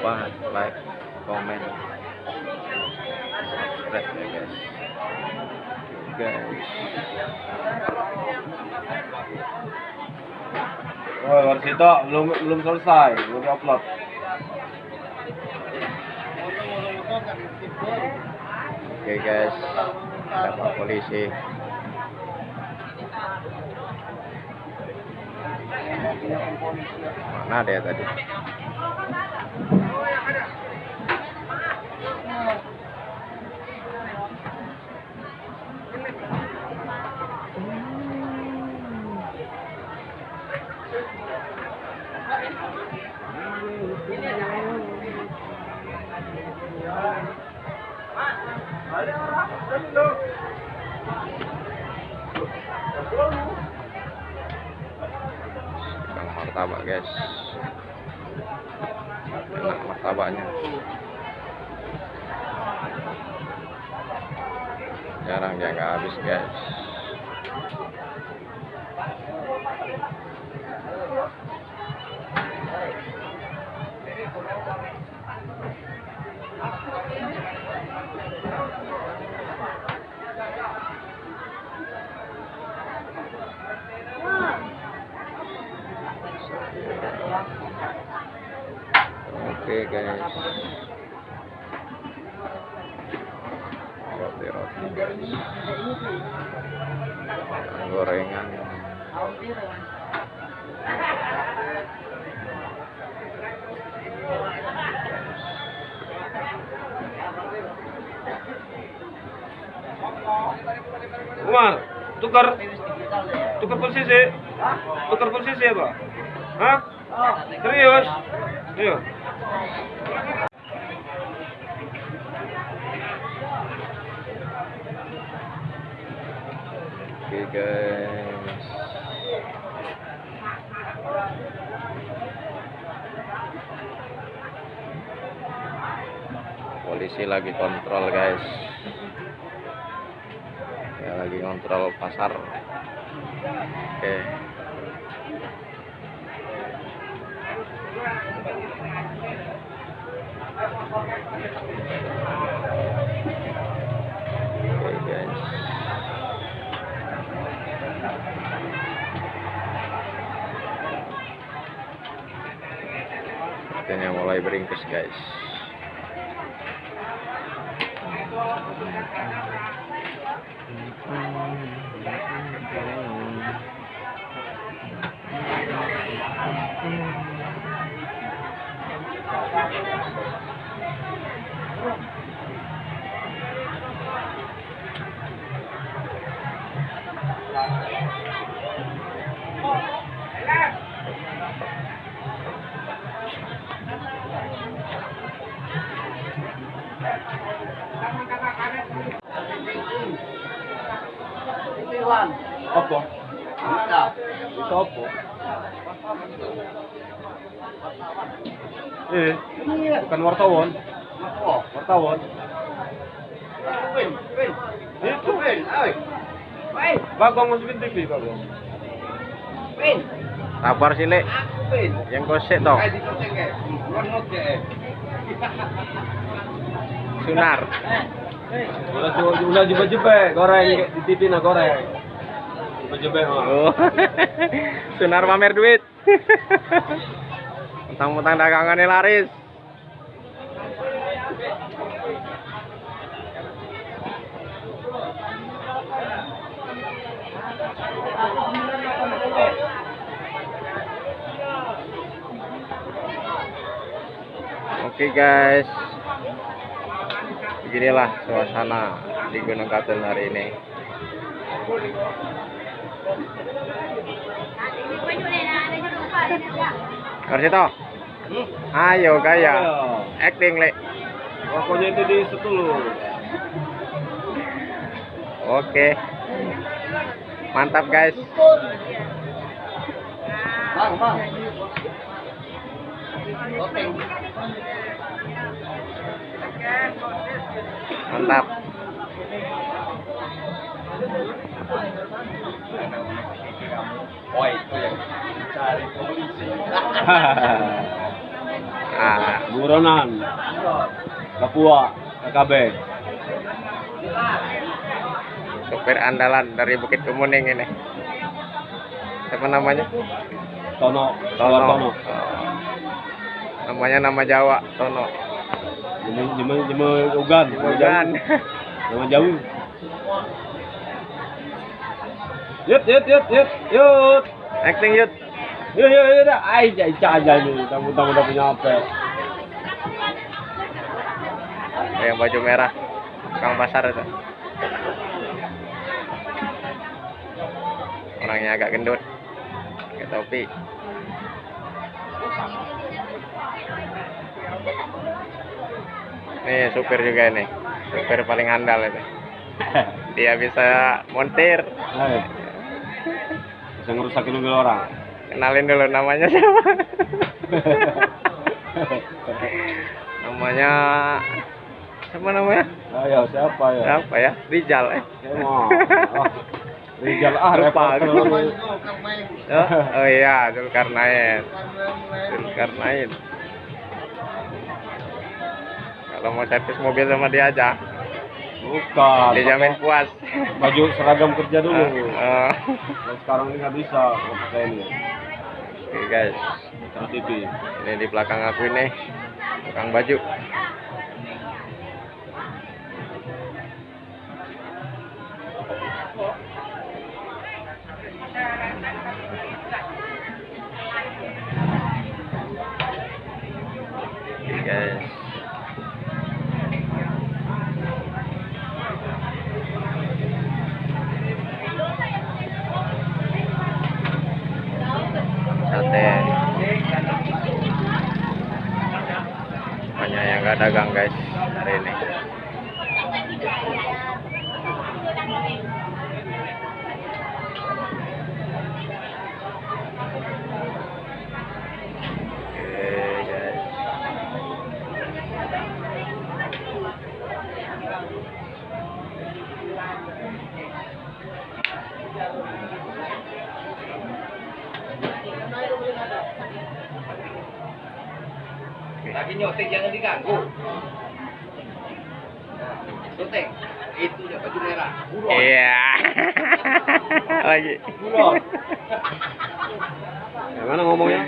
lupa like komen subscribe ya guys. Guys Oh, Warsito, belum belum selesai, belum upload. oke guys. Ada pak polisi. Mana dia tadi Yang martabak guys. Enak martabaknya. Jarang dia nggak habis guys oke guys. roti roti. Guys gorengan. Umar, tukar. Tukar posisi. Tukar posisi apa? Hah? Serius? Ayo. oke guys polisi lagi kontrol guys ya lagi kontrol pasar oke oke guys Sepertinya mulai beringkes guys Apa? Itu apa? Eh, bukan wartawan. Wartawan. Itu. Bagong masukin TV, Bagong. sabar sih lek yang kosek toh sunar Ulah jebak-jebak goreng di TV nah goreng. Jebak-jebak. oh. Sunar pamer duit. Mentang-mentang dagangannya laris. Oke guys, beginilah suasana di Gunung Katul hari ini. Karsito, ayo gaya, acting lek. Pokoknya itu di setulu. Oke, mantap guys. Bang, bang. Mantap. Oh itu yang cari polisi. Ah, Buronan. Papua. KKB. supir andalan dari Bukit Kemuning ini. Siapa namanya? Tono. Tono. Tono. Oh. Namanya nama Jawa, Tono. Jeme jeme jeme ugan. Bukan. Nama jauh. Yut yut yut yut yut. Acting yut. Yuk yuk yuk dah. Ai jai aja ini. Tamu-tamu udah punya apa? Yang baju merah. Kang pasar itu. Orangnya agak gendut. Pakai topi. Nih supir juga ini. Supir paling andal itu. Dia bisa montir. Bisa ngerusakin mobil orang. Kenalin dulu namanya siapa? namanya siapa namanya? Ayo siapa ya? Siapa ya? Rijal eh. Oh, Rijal ah Lupa. Oh, oh iya, Zulkarnain. Zulkarnain. Kalau mau servis mobil sama dia aja, Bukan. dijamin puas. Baju seragam kerja dulu. Oh, Kalau sekarang ini nggak bisa kalau pakai ini. Oke guys, Kan TV. ini di belakang aku ini tukang baju guys. Sate. Banyak yang gak dagang guys hari ini. Oke guys. Lagi nyotek jangan diganggu. Nyotek. Itu ya baju merah. Buron. Iya. Lagi. Buron. Gimana ngomongnya?